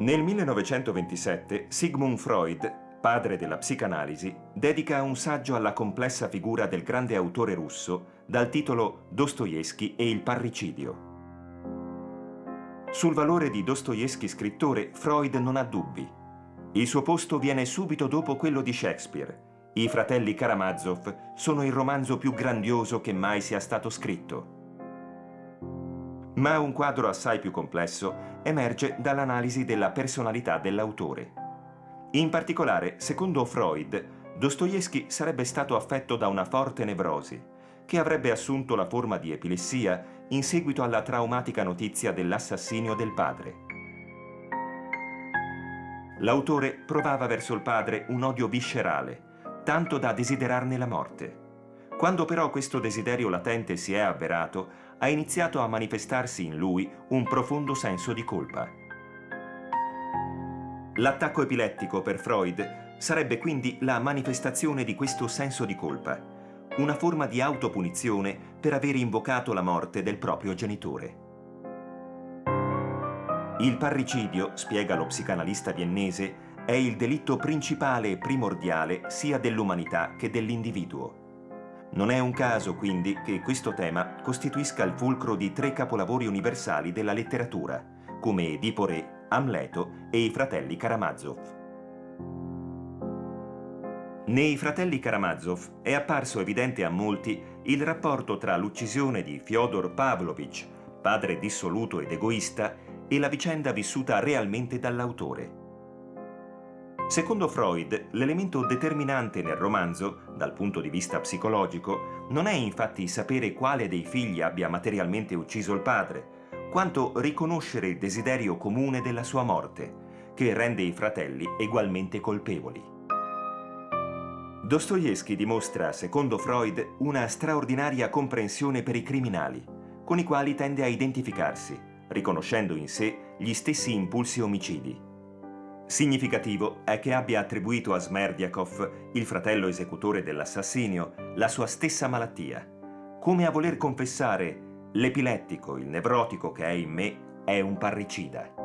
Nel 1927 Sigmund Freud, padre della psicanalisi, dedica un saggio alla complessa figura del grande autore russo dal titolo Dostoevsky e il parricidio. Sul valore di Dostoevsky scrittore Freud non ha dubbi. Il suo posto viene subito dopo quello di Shakespeare. I fratelli Karamazov sono il romanzo più grandioso che mai sia stato scritto. Ma un quadro assai più complesso emerge dall'analisi della personalità dell'autore. In particolare, secondo Freud, Dostoevsky sarebbe stato affetto da una forte nevrosi, che avrebbe assunto la forma di epilessia in seguito alla traumatica notizia dell'assassinio del padre. L'autore provava verso il padre un odio viscerale, tanto da desiderarne la morte. Quando però questo desiderio latente si è avverato, ha iniziato a manifestarsi in lui un profondo senso di colpa. L'attacco epilettico per Freud sarebbe quindi la manifestazione di questo senso di colpa, una forma di autopunizione per aver invocato la morte del proprio genitore. Il parricidio, spiega lo psicanalista viennese, è il delitto principale e primordiale sia dell'umanità che dell'individuo. Non è un caso, quindi, che questo tema costituisca il fulcro di tre capolavori universali della letteratura, come Edipo Re, Amleto e i fratelli Karamazov. Nei fratelli Karamazov è apparso evidente a molti il rapporto tra l'uccisione di Fyodor Pavlovich, padre dissoluto ed egoista, e la vicenda vissuta realmente dall'autore. Secondo Freud, l'elemento determinante nel romanzo, dal punto di vista psicologico, non è infatti sapere quale dei figli abbia materialmente ucciso il padre, quanto riconoscere il desiderio comune della sua morte, che rende i fratelli egualmente colpevoli. Dostoevsky dimostra, secondo Freud, una straordinaria comprensione per i criminali, con i quali tende a identificarsi, riconoscendo in sé gli stessi impulsi omicidi. Significativo è che abbia attribuito a Smerdiakov, il fratello esecutore dell'assassinio, la sua stessa malattia, come a voler confessare l'epilettico, il nevrotico che è in me, è un parricida.